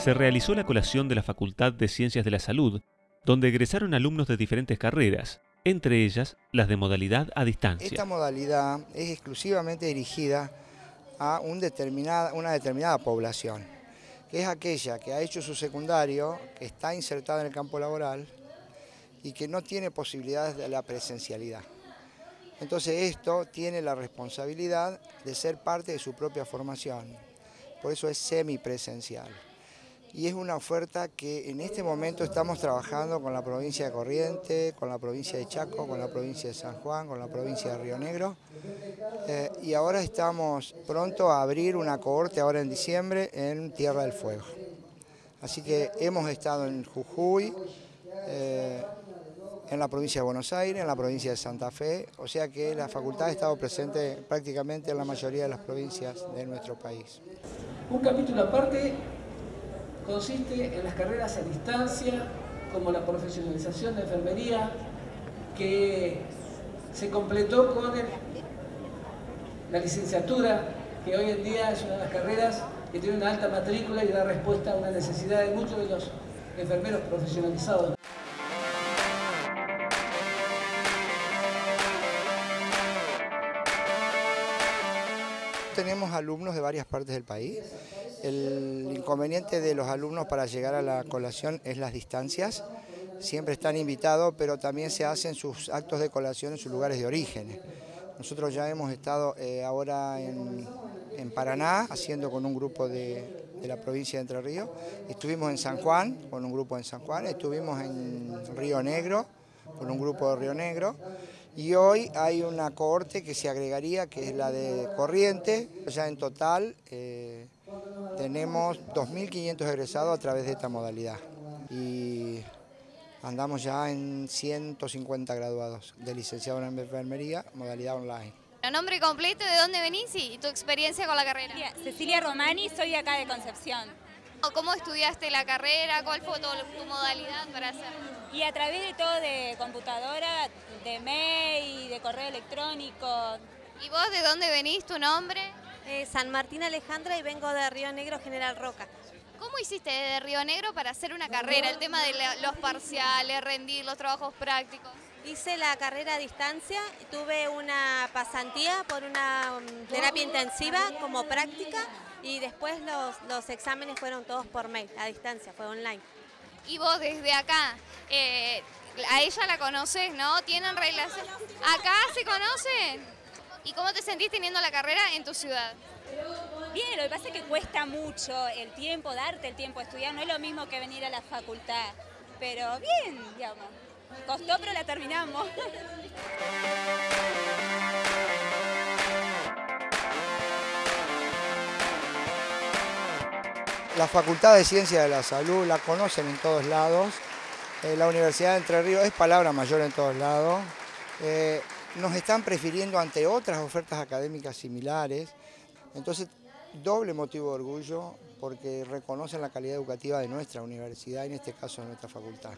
se realizó la colación de la Facultad de Ciencias de la Salud, donde egresaron alumnos de diferentes carreras, entre ellas las de modalidad a distancia. Esta modalidad es exclusivamente dirigida a una determinada población, que es aquella que ha hecho su secundario, que está insertada en el campo laboral y que no tiene posibilidades de la presencialidad. Entonces esto tiene la responsabilidad de ser parte de su propia formación, por eso es semipresencial y es una oferta que en este momento estamos trabajando con la provincia de Corrientes, con la provincia de Chaco, con la provincia de San Juan, con la provincia de Río Negro eh, y ahora estamos pronto a abrir una cohorte ahora en diciembre en Tierra del Fuego. Así que hemos estado en Jujuy, eh, en la provincia de Buenos Aires, en la provincia de Santa Fe, o sea que la facultad ha estado presente prácticamente en la mayoría de las provincias de nuestro país. Un capítulo aparte consiste en las carreras a distancia, como la profesionalización de enfermería, que se completó con la licenciatura, que hoy en día es una de las carreras que tiene una alta matrícula y da respuesta a una necesidad de muchos de los enfermeros profesionalizados. Tenemos alumnos de varias partes del país. El inconveniente de los alumnos para llegar a la colación es las distancias. Siempre están invitados, pero también se hacen sus actos de colación en sus lugares de origen. Nosotros ya hemos estado eh, ahora en, Paraná, haciendo con un grupo de, la provincia de Entre Ríos. Estuvimos en San Juan, con un grupo en San Juan. Estuvimos en Río Negro, con un grupo de Río Negro y hoy hay una cohorte que se agregaría, que es la de Corriente. Ya en total eh, tenemos 2.500 egresados a través de esta modalidad y andamos ya en 150 graduados de licenciado en enfermería, modalidad online. El nombre completo, ¿de dónde venís y tu experiencia con la carrera? Cecilia Romani, soy acá de Concepción. ¿Cómo estudiaste la carrera? ¿Cuál fue tu, modalidad para hacerlo? Y a través de todo, de computadora, de mail, de correo electrónico. ¿Y vos de dónde venís, tu nombre? Eh, San Martín Alejandra y vengo de Río Negro, General Roca. ¿Cómo hiciste de Río Negro para hacer una carrera? El tema de los parciales, rendir, los trabajos prácticos. Hice la carrera a distancia, tuve una pasantía por una mm, terapia intensiva como práctica y después los, exámenes fueron todos por mail, a distancia, fue online. Y vos desde acá, eh, a ella la conoces, ¿no? ¿Tienen relación? ¿Acá se conocen? ¿Y cómo te sentís teniendo la carrera en tu ciudad? Bien, lo que pasa es que cuesta mucho el tiempo, darte el tiempo a estudiar, no es lo mismo que venir a la facultad, pero bien, digamos. Costó, pero la terminamos. La Facultad de Ciencias de la Salud la conocen en todos lados. Eh, la Universidad de Entre Ríos es palabra mayor en todos lados. Eh, nos están prefiriendo ante otras ofertas académicas similares. Entonces, doble motivo de orgullo porque reconocen la calidad educativa de nuestra universidad, en este caso de nuestra facultad.